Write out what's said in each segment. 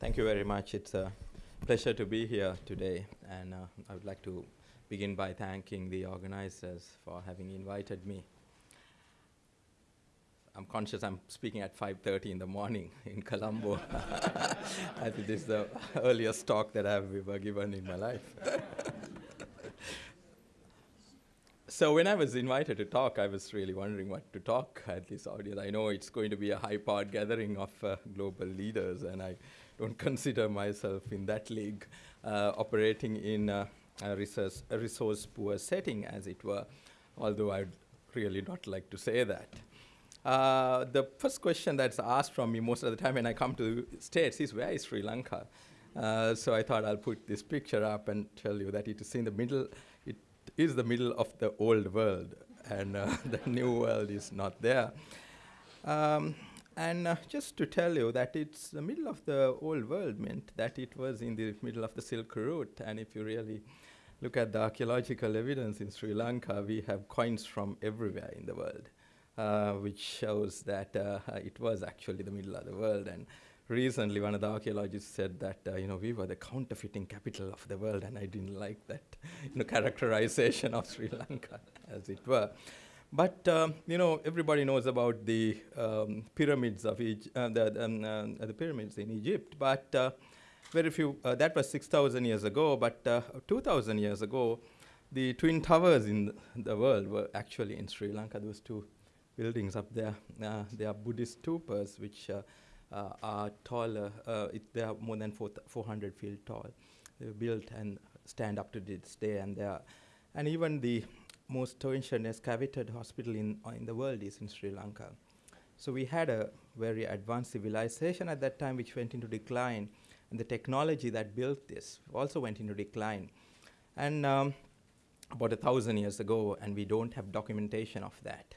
Thank you very much. It's a pleasure to be here today, and uh, I would like to begin by thanking the organizers for having invited me. I'm conscious I'm speaking at 5.30 in the morning in Colombo. I think this is the earliest talk that I've ever given in my life. so when I was invited to talk, I was really wondering what to talk at this audience. I know it's going to be a high-powered gathering of uh, global leaders, and I don't consider myself in that league, uh, operating in a, resource, a resource poor setting, as it were, although I'd really not like to say that. Uh, the first question that's asked from me most of the time when I come to the States is, where is Sri Lanka? Uh, so I thought I'll put this picture up and tell you that it is in the middle, it is the middle of the old world, and uh, the new world is not there. Um, and uh, just to tell you that it's the middle of the old world meant that it was in the middle of the Silk Route. And if you really look at the archaeological evidence in Sri Lanka, we have coins from everywhere in the world, uh, which shows that uh, it was actually the middle of the world. And recently, one of the archaeologists said that uh, you know we were the counterfeiting capital of the world, and I didn't like that you know characterization of Sri Lanka, as it were. But um, you know, everybody knows about the um, pyramids of Egypt, uh, the, um, uh, the, pyramids in Egypt. But uh, very few. Uh, that was 6,000 years ago. But uh, 2,000 years ago, the twin towers in the world were actually in Sri Lanka. Those two buildings up there, uh, they are Buddhist stupas, which are taller. they are more than 400 feet tall. They were built and stand up to this day, and they are, and even the most ancient excavated hospital in, uh, in the world is in Sri Lanka. So we had a very advanced civilization at that time which went into decline, and the technology that built this also went into decline. And um, about a thousand years ago, and we don't have documentation of that.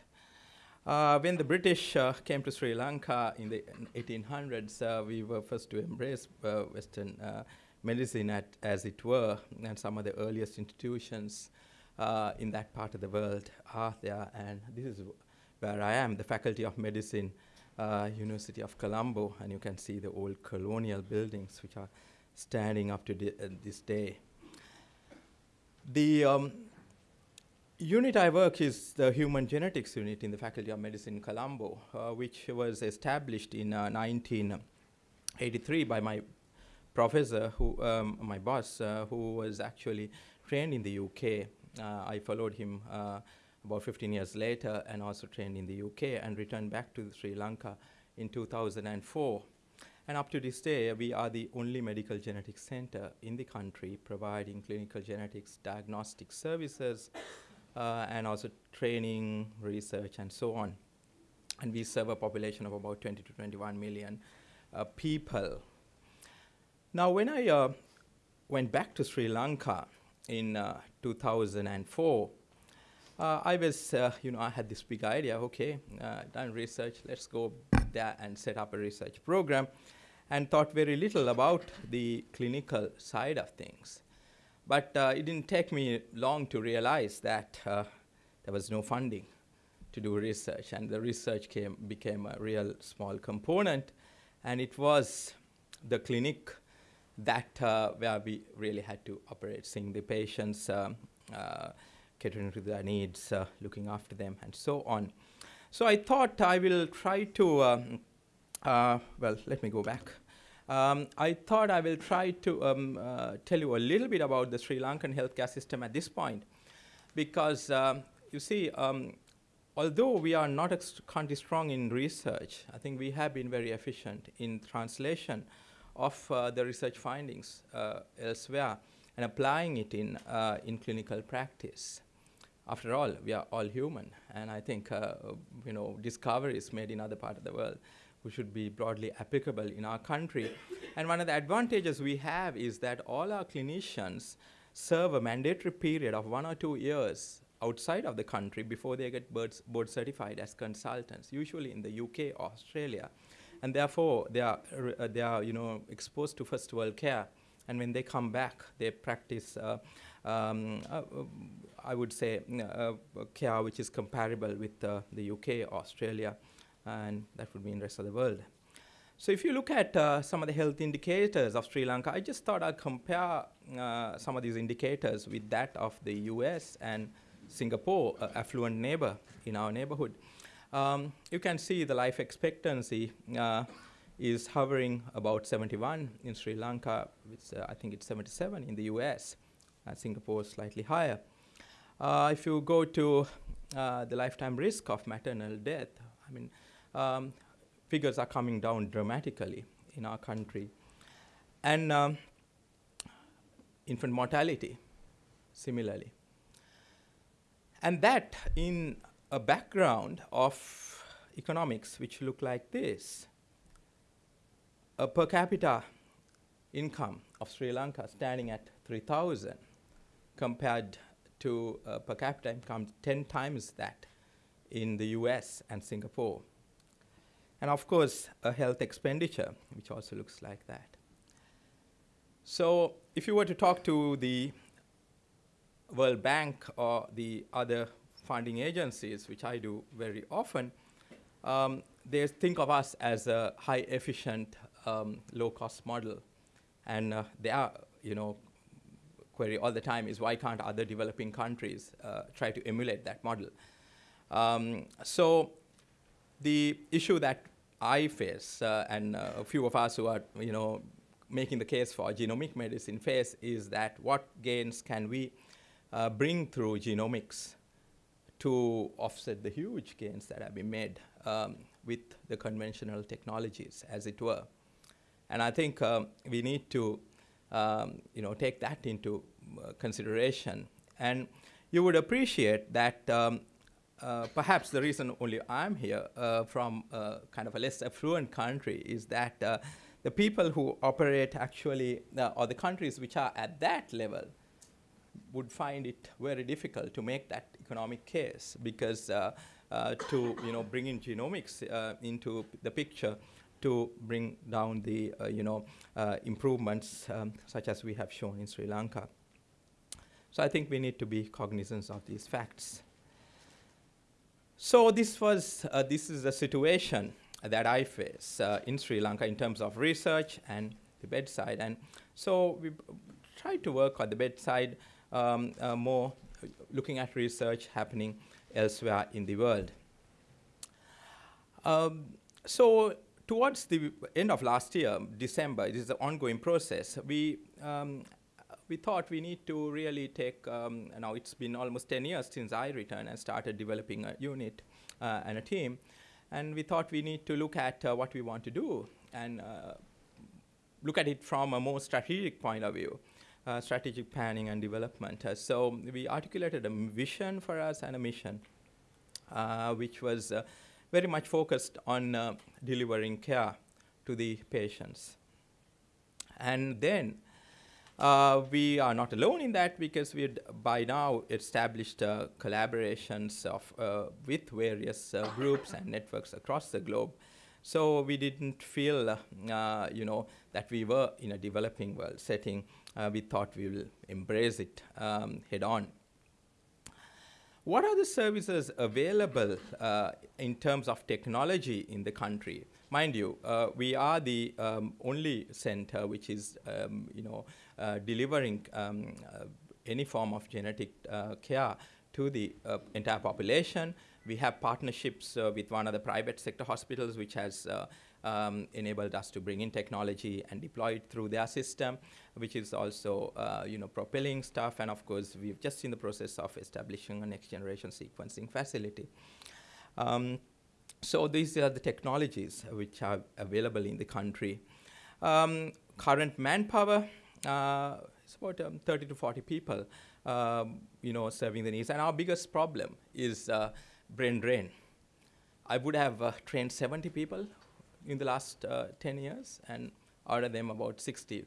Uh, when the British uh, came to Sri Lanka in the 1800s, uh, we were first to embrace uh, Western uh, medicine at, as it were, and some of the earliest institutions uh, in that part of the world are there. And this is where I am, the Faculty of Medicine, uh, University of Colombo, and you can see the old colonial buildings which are standing up to uh, this day. The um, unit I work is the Human Genetics Unit in the Faculty of Medicine Colombo, uh, which was established in 1983 uh, by my professor, who um, my boss, uh, who was actually trained in the UK I followed him uh, about 15 years later and also trained in the UK and returned back to Sri Lanka in 2004. And up to this day, we are the only medical genetics center in the country providing clinical genetics diagnostic services uh, and also training, research, and so on. And we serve a population of about 20 to 21 million uh, people. Now, when I uh, went back to Sri Lanka in uh, 2004, uh, I was, uh, you know, I had this big idea, okay, uh, done research, let's go there and set up a research program, and thought very little about the clinical side of things. But uh, it didn't take me long to realize that uh, there was no funding to do research, and the research came, became a real small component, and it was the clinic that uh, where we really had to operate, seeing the patients, um, catering to their needs, looking after them, and so on. So I thought I will try to, um, well, let me go back. Um, I thought I will try to um, uh, tell you a little bit about the Sri Lankan healthcare system at this point, because um, you see, um, although we are not country strong in research, I think we have been very efficient in translation of uh, the research findings uh, elsewhere and applying it in, uh, in clinical practice. After all, we are all human, and I think you know discoveries made in other parts of the world which should be broadly applicable in our country. and one of the advantages we have is that all our clinicians serve a mandatory period of one or two years outside of the country before they get board certified as consultants, usually in the UK or Australia and therefore they are uh, they are you know exposed to first world care, and when they come back, they practice. Uh, um, uh, I would say uh, care which is comparable with the UK, Australia, and that would mean the rest of the world. So if you look at uh, some of the health indicators of Sri Lanka, I just thought I'd compare uh, some of these indicators with that of the US and Singapore, uh, affluent neighbor in our neighborhood. Um, you can see the life expectancy uh, is hovering about 71 in Sri Lanka, uh, I think it's 77 in the US, and Singapore is slightly higher. Uh, if you go to uh, the lifetime risk of maternal death, I mean, um, figures are coming down dramatically in our country. And um, infant mortality, similarly. And that in a background of economics which look like this. A per capita income of Sri Lanka standing at 3,000 compared to per capita income 10 times that in the US and Singapore. And of course, a health expenditure, which also looks like that. So if you were to talk to the World Bank or the other funding agencies, which I do very often, um, they think of us as a high efficient, um, low cost model. And uh, they are, you know, query all the time is why can't other developing countries uh, try to emulate that model? Um, so the issue that I face, uh, and uh, a few of us who are, you know, making the case for genomic medicine face is that what gains can we uh, bring through genomics to offset the huge gains that have been made um, with the conventional technologies, as it were. And I think um, we need to um, you know, take that into uh, consideration. And you would appreciate that um, uh, perhaps the reason only I'm here uh, from uh, kind of a less affluent country is that uh, the people who operate actually, uh, or the countries which are at that level, would find it very difficult to make that economic case because to you know bring in genomics into the picture to bring down the uh, you know uh, improvements um, such as we have shown in Sri Lanka. So I think we need to be cognizant of these facts. So this was uh, this is the situation that I face uh, in Sri Lanka in terms of research and the bedside, and so we tried to work on the bedside um, uh, more, looking at research happening elsewhere in the world. Um, so towards the end of last year, December, it is an ongoing process, we, um, we thought we need to really take, um, now it's been almost 10 years since I returned and started developing a unit uh, and a team. And we thought we need to look at uh, what we want to do and uh, look at it from a more strategic point of view. Uh, strategic planning and development. Uh, so we articulated a vision for us and a mission, uh, which was very much focused on uh, delivering care to the patients. And then uh, we are not alone in that because we by now established uh, collaborations of, uh, with various uh, groups and networks across the globe. So we didn't feel, uh, you know, that we were in a developing world setting. We thought we will embrace it um, head on. What are the services available uh, in terms of technology in the country? Mind you, uh, we are the um, only center which is, um, you know, uh, delivering um, uh, any form of genetic uh, care to the uh, entire population. We have partnerships with one of the private sector hospitals which has um, enabled us to bring in technology and deploy it through their system, which is also uh, you know propelling stuff. And of course, we've just in the process of establishing a next generation sequencing facility. Um, so these are the technologies which are available in the country. Um, current manpower uh, is about um, 30 to 40 people, um, you know, serving the needs. And our biggest problem is uh, brain drain. I would have uh, trained 70 people in the last uh, 10 years, and out of them, about 60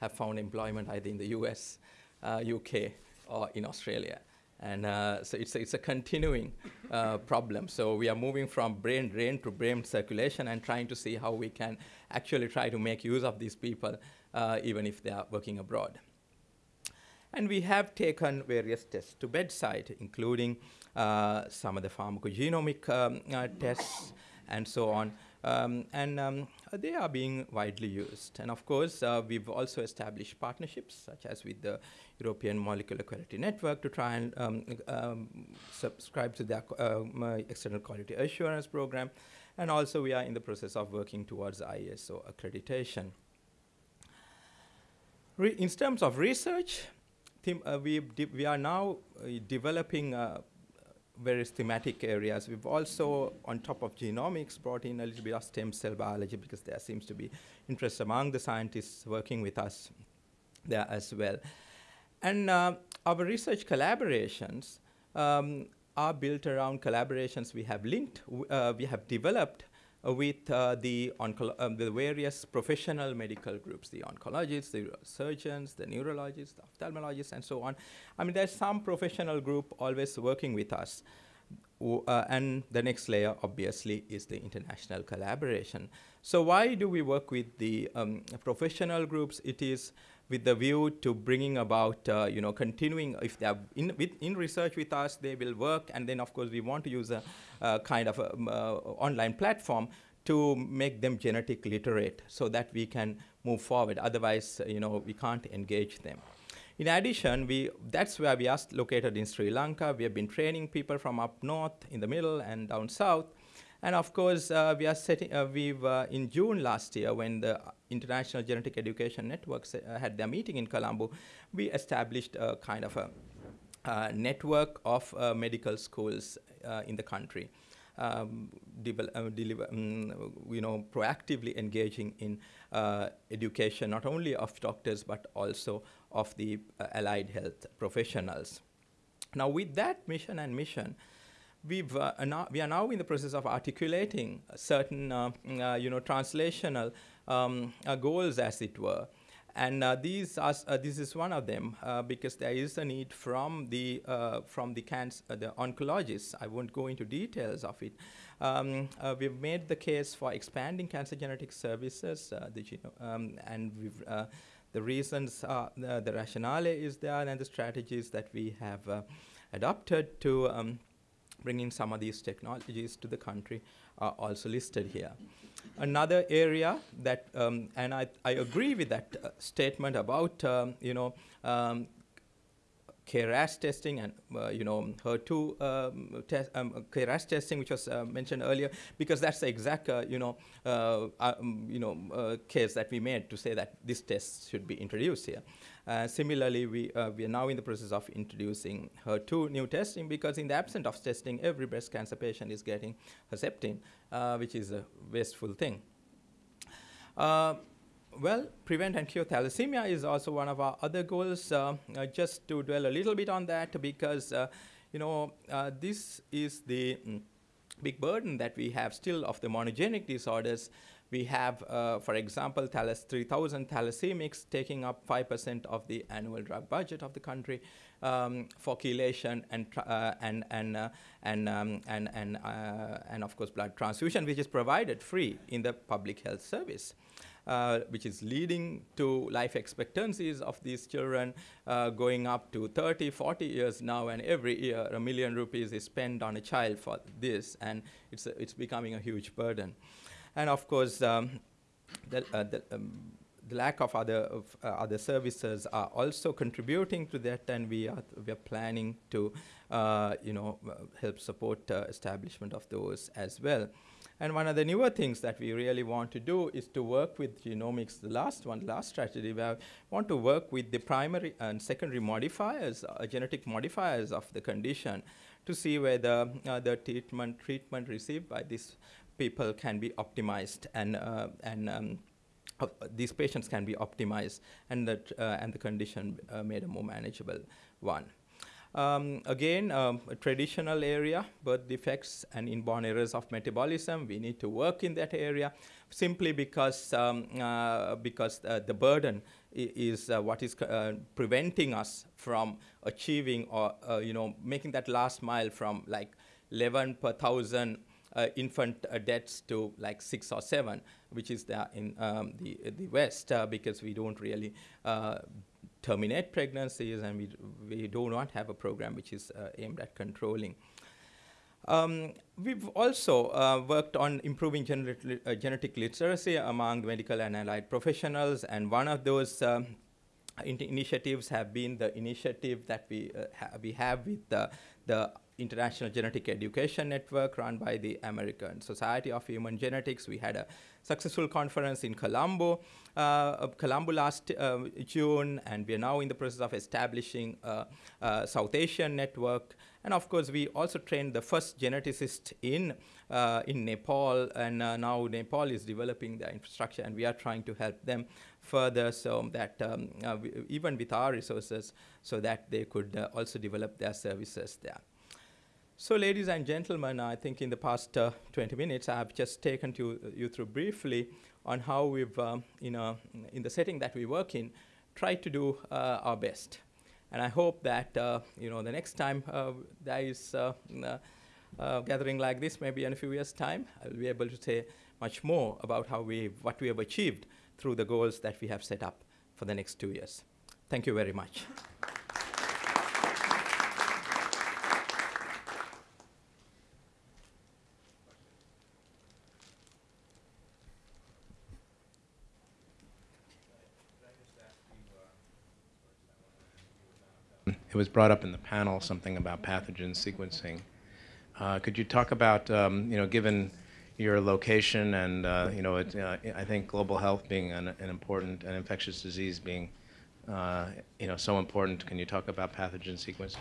have found employment either in the US, uh, UK, or in Australia. And uh, so it's a, it's a continuing uh, problem. So we are moving from brain drain to brain circulation and trying to see how we can actually try to make use of these people, uh, even if they are working abroad. And we have taken various tests to bedside, including uh, some of the pharmacogenomic um, tests and so on, Um, and um, they are being widely used. And of course, uh, we've also established partnerships, such as with the European Molecular Quality Network, to try and um, um, subscribe to their uh, external quality assurance program. And also, we are in the process of working towards ISO accreditation. Re in terms of research, uh, we, we are now uh, developing uh, various thematic areas. We've also, on top of genomics, brought in a little bit of stem cell biology because there seems to be interest among the scientists working with us there as well. And uh, our research collaborations um, are built around collaborations we have linked, uh, we have developed with uh, the, um, the various professional medical groups, the oncologists, the surgeons, the neurologists, the ophthalmologists, and so on. I mean, there's some professional group always working with us. Uh, and the next layer, obviously, is the international collaboration. So why do we work with the um, professional groups? It is with the view to bringing about, uh, you know, continuing, if they are in, with, in research with us, they will work, and then of course we want to use a, kind of a, um, uh, online platform to make them genetic literate so that we can move forward. Otherwise, you know, we can't engage them. In addition, we, that's where we are located in Sri Lanka. We have been training people from up north, in the middle, and down south and of course, uh, we are setting, uh, we've, uh, in June last year, when the International Genetic Education Networks uh, had their meeting in Colombo, we established a kind of a, network of uh, medical schools uh, in the country. Um, deliver, um, you know, proactively engaging in education, not only of doctors, but also of the allied health professionals. Now, with that mission and mission, we've, uh, we are now in the process of articulating certain, uh, uh, you know, translational um, uh, goals, as it were. And uh, these are, this is one of them because there is a need from the from the cancer the oncologists. I won't go into details of it. Um, we've made the case for expanding cancer genetic services, the um, and we've the reasons, uh, the, the, rationale is there, and the strategies that we have uh, adopted to um, bringing some of these technologies to the country are also listed here. Another area that, um, and I, I agree with that uh, statement about, um, you know, um, KRAS testing and uh, you know HER2 um, test, um, KRAS testing, which was uh, mentioned earlier, because that's the exact uh, you know uh, um, you know uh, case that we made to say that this test should be introduced here. Uh, similarly, we, uh, we are now in the process of introducing HER2 neu testing because in the absence of testing, every breast cancer patient is getting Herceptin, uh, which is a wasteful thing. Uh, well, prevent and cure thalassemia is also one of our other goals. Uh, just to dwell a little bit on that because, you know, this is the mm, big burden that we have still of the monogenic disorders we have, uh, for example, thalas 3,000 thalassemics taking up 5% of the annual drug budget of the country um, for chelation and, uh, and, and, uh, and, um, and, and, uh, and, of course, blood transfusion, which is provided free in the public health service. Uh, which is leading to life expectancies of these children uh, going up to 30, 40 years now, and every year a million rupees is spent on a child for this, and it's, it's becoming a huge burden. And of course, um, the, uh, the, um, the, lack of other, of, uh, other services are also contributing to that, and we are, we are planning to uh, you know, uh, help support uh, establishment of those as well. And one of the newer things that we really want to do is to work with genomics, the last one, last strategy, we want to work with the primary and secondary modifiers, uh, genetic modifiers of the condition to see whether uh, the treatment, treatment received by these people can be optimized and, and um, uh, these patients can be optimized and, that, uh, and the condition uh, made a more manageable one. Um, again, um, a traditional area, birth defects and inborn errors of metabolism. We need to work in that area simply because, um, uh, because uh, the burden is uh, what is preventing us from achieving or, you know, making that last mile from like 11 per thousand infant uh, deaths to like six or seven, which is there in um, the, the West, uh, because we don't really terminate pregnancies and we, we do not have a program which is aimed at controlling. Um, we've also uh, worked on improving genet uh, genetic literacy among medical and allied professionals, and one of those um, in initiatives have been the initiative that we, uh, ha we have with the, the International Genetic Education Network run by the American Society of Human Genetics. We had a successful conference in Colombo, uh, Colombo last uh, June, and we are now in the process of establishing a, a South Asian network and of course, we also trained the first geneticist in, uh, in Nepal, and uh, now Nepal is developing the infrastructure, and we are trying to help them further so that um, uh, even with our resources, so that they could uh, also develop their services there. So ladies and gentlemen, I think in the past uh, 20 minutes, I've just taken to, you through briefly on how we've, um, you know, in the setting that we work in, tried to do uh, our best. And I hope that uh, you know the next time uh, there is uh, uh, gathering like this, maybe in a few years' time, I'll be able to say much more about how we, what we have achieved through the goals that we have set up for the next two years. Thank you very much. It was brought up in the panel, something about pathogen sequencing. Uh, could you talk about, um, you know, given your location and, uh, you know, it, uh, I think global health being an, an important, and infectious disease being, uh, you know, so important, can you talk about pathogen sequencing?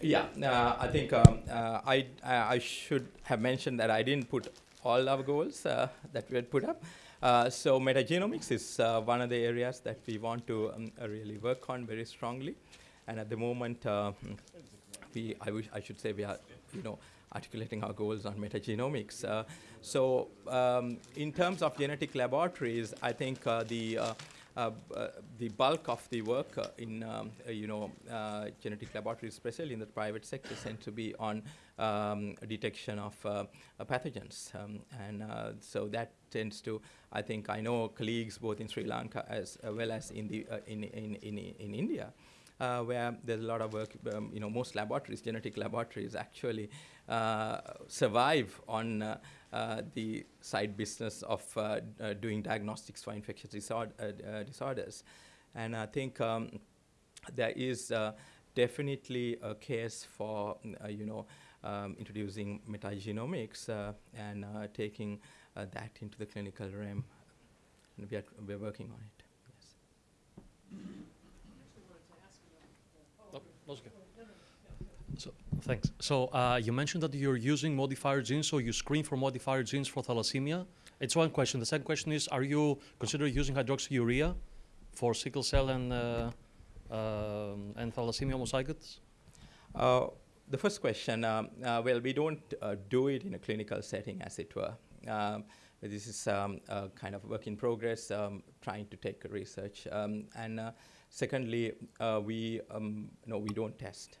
Yeah, uh, I think um, uh, I, I should have mentioned that I didn't put all our goals that we had put up. so metagenomics is one of the areas that we want to um, really work on very strongly. And at the moment, uh, we, I, wish, I should say we are, you know, articulating our goals on metagenomics. Uh, so um, in terms of genetic laboratories, I think uh, the uh, uh, uh, the bulk of the work uh, in um, you know genetic laboratories, especially in the private sector, tend to be on um, detection of pathogens, um, and so that tends to. I think I know colleagues both in Sri Lanka as well as in the in, in in in India uh, where there's a lot of work, um, you know, most laboratories, genetic laboratories actually uh, survive on uh, uh the side business of uh, uh, doing diagnostics for infectious disorder, disorders. And I think um, there is definitely a case for, you know, um, introducing metagenomics and taking that into the clinical realm. And we are, we're working on it. Yes. So, thanks. So uh, you mentioned that you're using modifier genes, so you screen for modifier genes for thalassemia. It's one question. The second question is, are you considering using hydroxyurea for sickle cell and, uh, um, and thalassemia homozygotes? Uh, the first question, um, uh, well, we don't uh, do it in a clinical setting, as it were. Um, this is um, kind of work in progress, um, trying to take research. Um, and uh, Secondly, uh, we um, no, we don't test.